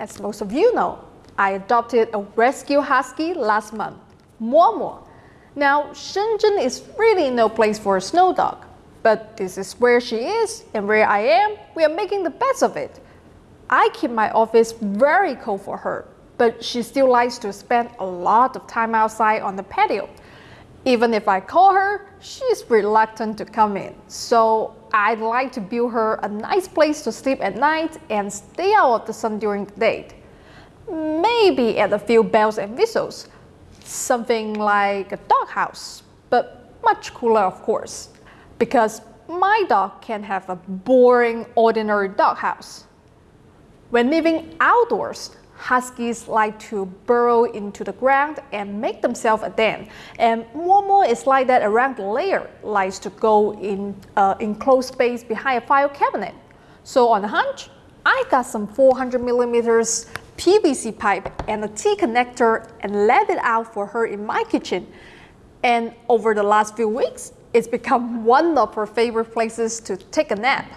as most of you know, I adopted a rescue husky last month, Momo. Now, Shenzhen is really no place for a snow dog, but this is where she is and where I am, we are making the best of it. I keep my office very cold for her, but she still likes to spend a lot of time outside on the patio. Even if I call her, she's reluctant to come in. So I'd like to build her a nice place to sleep at night and stay out of the sun during the day. Maybe add a few bells and whistles. Something like a doghouse, but much cooler of course. Because my dog can have a boring, ordinary doghouse. When living outdoors, Huskies like to burrow into the ground and make themselves a den. And Momo is like that around the layer, likes to go in uh, enclosed space behind a file cabinet. So on a hunch, I got some 400 millimeters PVC pipe and a T-connector and let it out for her in my kitchen. And over the last few weeks, it's become one of her favorite places to take a nap.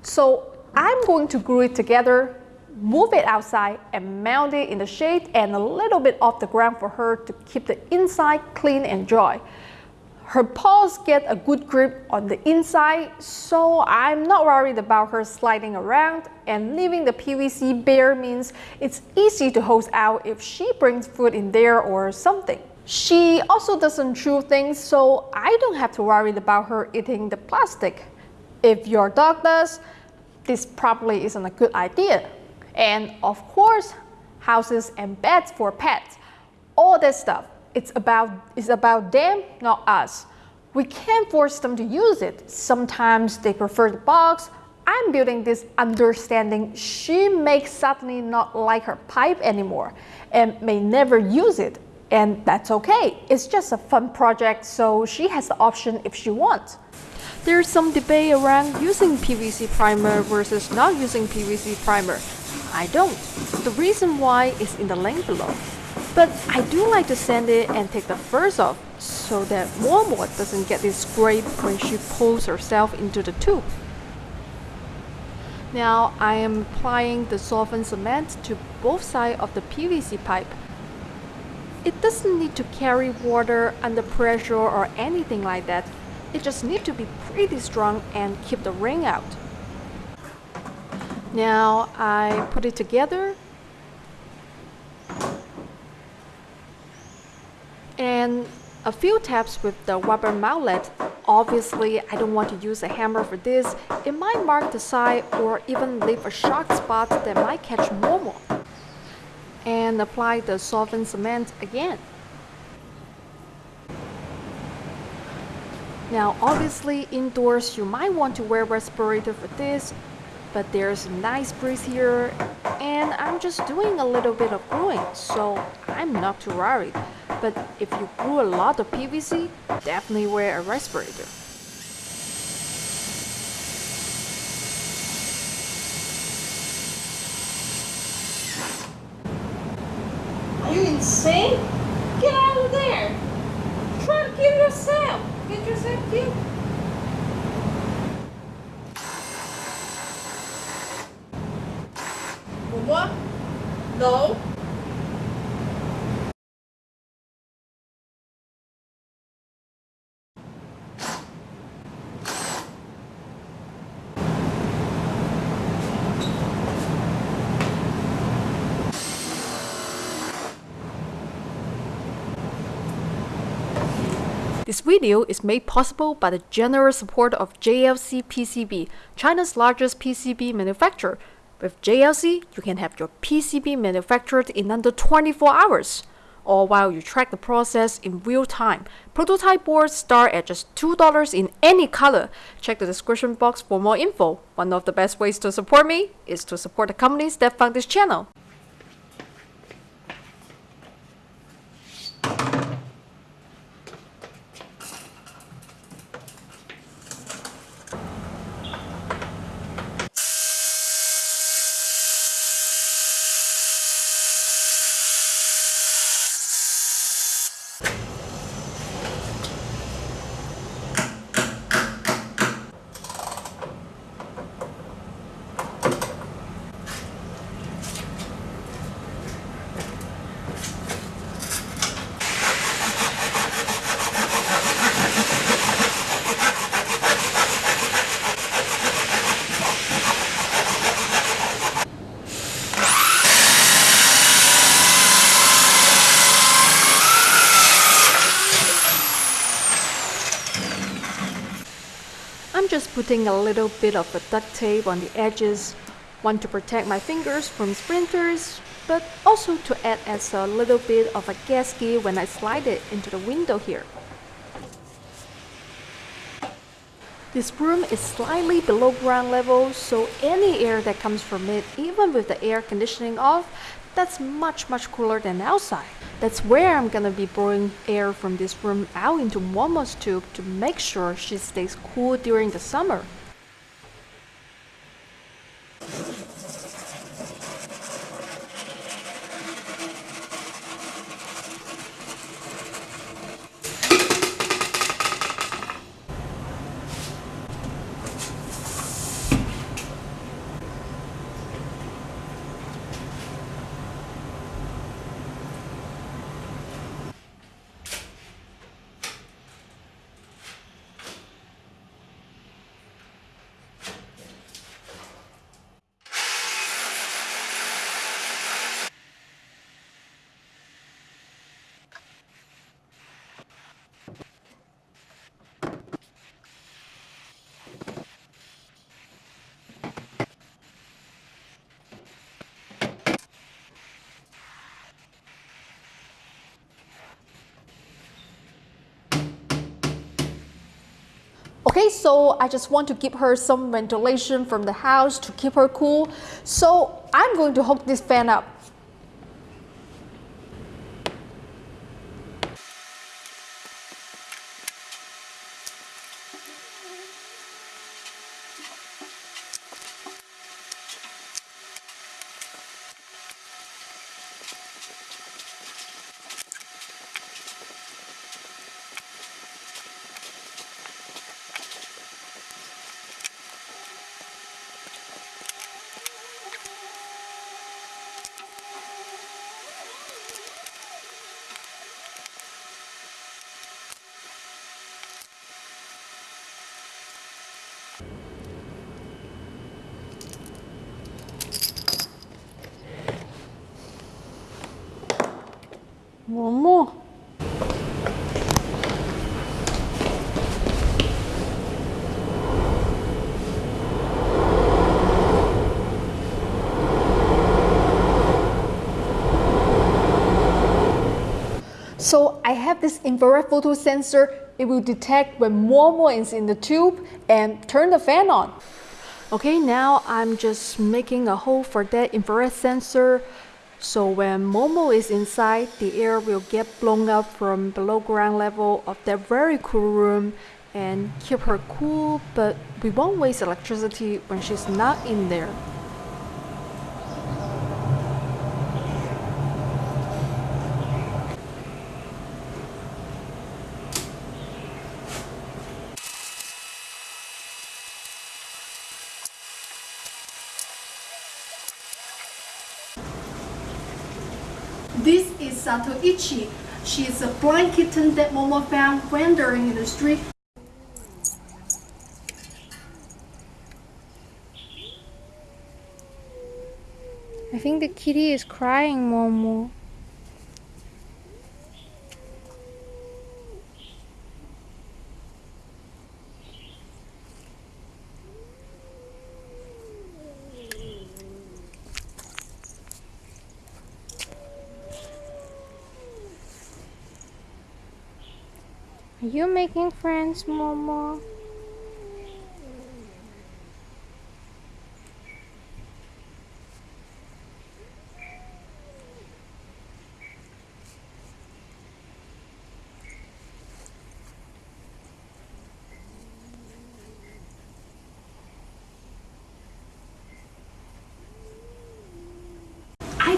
So I'm going to glue it together move it outside and mount it in the shade and a little bit off the ground for her to keep the inside clean and dry. Her paws get a good grip on the inside, so I'm not worried about her sliding around and leaving the PVC bare means it's easy to hose out if she brings food in there or something. She also doesn't chew things, so I don't have to worry about her eating the plastic. If your dog does, this probably isn't a good idea. And of course, houses and beds for pets. All that stuff, it's about, it's about them, not us. We can't force them to use it. Sometimes they prefer the box. I'm building this understanding she may suddenly not like her pipe anymore and may never use it. And that's okay. It's just a fun project, so she has the option if she wants. There's some debate around using PVC primer versus not using PVC primer. I don't. The reason why is in the link below. But I do like to sand it and take the furs off so that Momo doesn't get this scrape when she pulls herself into the tube. Now I am applying the solvent cement to both sides of the PVC pipe. It doesn't need to carry water under pressure or anything like that. It just needs to be pretty strong and keep the rain out. Now I put it together and a few taps with the rubber mallet. Obviously, I don't want to use a hammer for this. It might mark the side or even leave a sharp spot that might catch Momo. And apply the solvent cement again. Now obviously indoors you might want to wear respirator for this but there's a nice breeze here and I'm just doing a little bit of gluing so I'm not too worried but if you glue a lot of PVC definitely wear a respirator Are you insane? Get out of there! Try to kill yourself! Get yourself killed! No. This video is made possible by the generous support of JLC PCB, China's largest PCB manufacturer, with JLC, you can have your PCB manufactured in under 24 hours, all while you track the process in real time. Prototype boards start at just $2 in any color. Check the description box for more info. One of the best ways to support me is to support the companies that fund this channel. Just putting a little bit of a duct tape on the edges, one to protect my fingers from splinters, but also to add as a little bit of a gasket when I slide it into the window here. This room is slightly below ground level, so any air that comes from it, even with the air conditioning off, that's much much cooler than outside. That's where I'm gonna be blowing air from this room out into Momo's tube to make sure she stays cool during the summer. Okay, so I just want to give her some ventilation from the house to keep her cool. So I'm going to hook this fan up. Momo. So I have this infrared photo sensor. It will detect when Momo is in the tube and turn the fan on. Okay, now I'm just making a hole for that infrared sensor so when Momo is inside, the air will get blown up from below ground level of that very cool room and keep her cool, but we won't waste electricity when she's not in there. This is Sato Zatoichi. She is a blind kitten that Momo found wandering in the street. I think the kitty is crying, Momo. You making friends, Momo?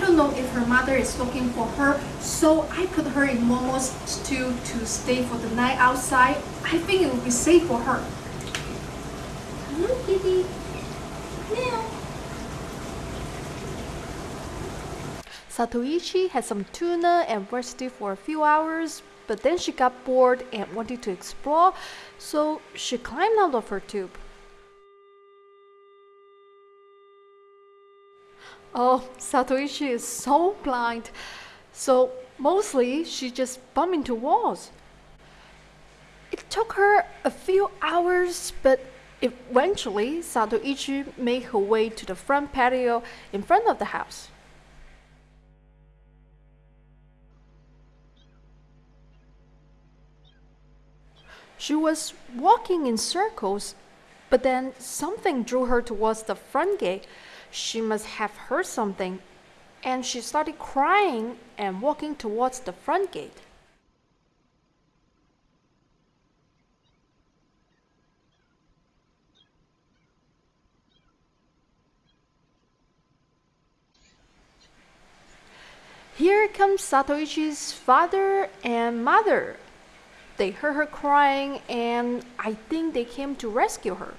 Don't know if her mother is looking for her, so I put her in Momo's stew to stay for the night outside. I think it will be safe for her. Hello, kitty. Meow. Zatoichi had some tuna and rested for a few hours, but then she got bored and wanted to explore, so she climbed out of her tube. Oh, Zatoichi is so blind. So mostly she just bumped into walls. It took her a few hours, but Eventually, Zatoichi made her way to the front patio in front of the house. She was walking in circles, but then something drew her towards the front gate. She must have heard something, and she started crying and walking towards the front gate. Here comes Zatoichi's father and mother. They heard her crying and I think they came to rescue her.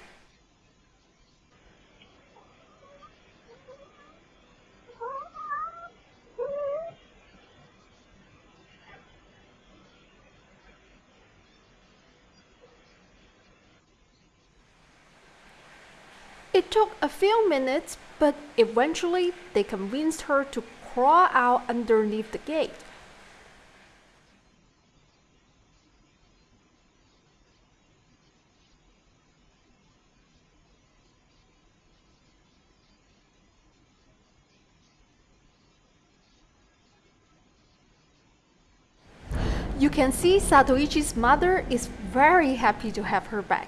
Took a few minutes, but eventually they convinced her to crawl out underneath the gate. You can see Zatoichi's mother is very happy to have her back.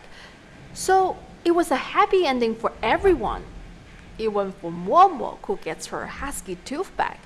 So it was a happy ending for everyone, even for Momo who gets her husky tooth back.